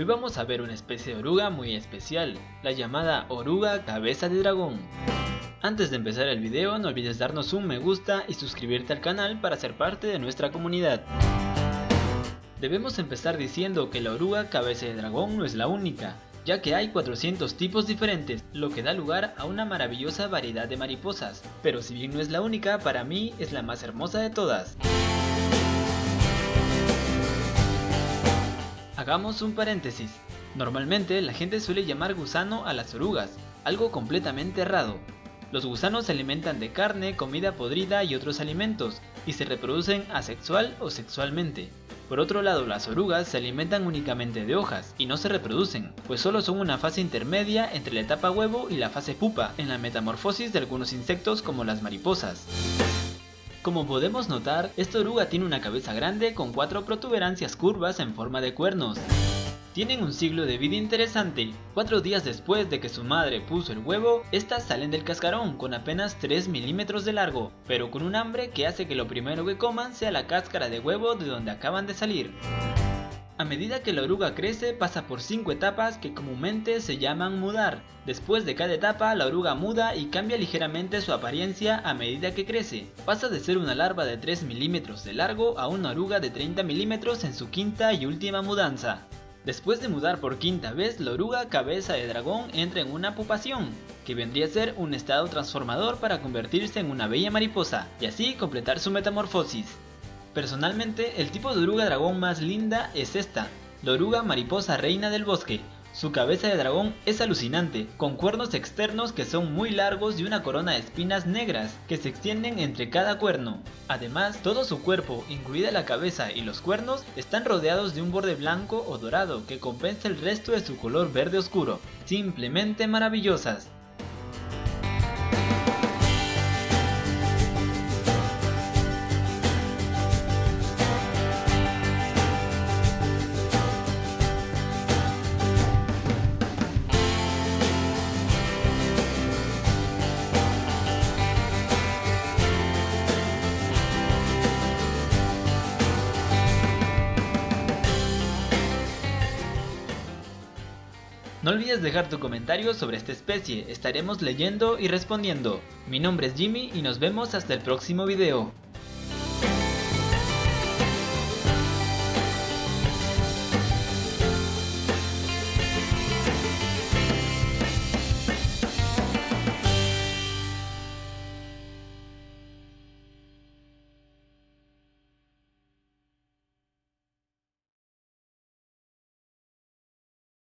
Hoy vamos a ver una especie de oruga muy especial, la llamada oruga cabeza de dragón. Antes de empezar el video no olvides darnos un me gusta y suscribirte al canal para ser parte de nuestra comunidad. Debemos empezar diciendo que la oruga cabeza de dragón no es la única, ya que hay 400 tipos diferentes, lo que da lugar a una maravillosa variedad de mariposas, pero si bien no es la única, para mí es la más hermosa de todas. Hagamos un paréntesis. Normalmente la gente suele llamar gusano a las orugas, algo completamente errado. Los gusanos se alimentan de carne, comida podrida y otros alimentos, y se reproducen asexual o sexualmente. Por otro lado, las orugas se alimentan únicamente de hojas y no se reproducen, pues solo son una fase intermedia entre la etapa huevo y la fase pupa en la metamorfosis de algunos insectos como las mariposas. Como podemos notar, esta oruga tiene una cabeza grande con cuatro protuberancias curvas en forma de cuernos. Tienen un siglo de vida interesante. Cuatro días después de que su madre puso el huevo, estas salen del cascarón con apenas 3 milímetros de largo, pero con un hambre que hace que lo primero que coman sea la cáscara de huevo de donde acaban de salir. A medida que la oruga crece pasa por 5 etapas que comúnmente se llaman mudar. Después de cada etapa la oruga muda y cambia ligeramente su apariencia a medida que crece. Pasa de ser una larva de 3 milímetros de largo a una oruga de 30 milímetros en su quinta y última mudanza. Después de mudar por quinta vez, la oruga cabeza de dragón entra en una pupación, que vendría a ser un estado transformador para convertirse en una bella mariposa, y así completar su metamorfosis. Personalmente, el tipo de oruga dragón más linda es esta, la oruga mariposa reina del bosque. Su cabeza de dragón es alucinante, con cuernos externos que son muy largos y una corona de espinas negras que se extienden entre cada cuerno. Además, todo su cuerpo, incluida la cabeza y los cuernos, están rodeados de un borde blanco o dorado que compensa el resto de su color verde oscuro. Simplemente maravillosas. No olvides dejar tu comentario sobre esta especie, estaremos leyendo y respondiendo. Mi nombre es Jimmy y nos vemos hasta el próximo video.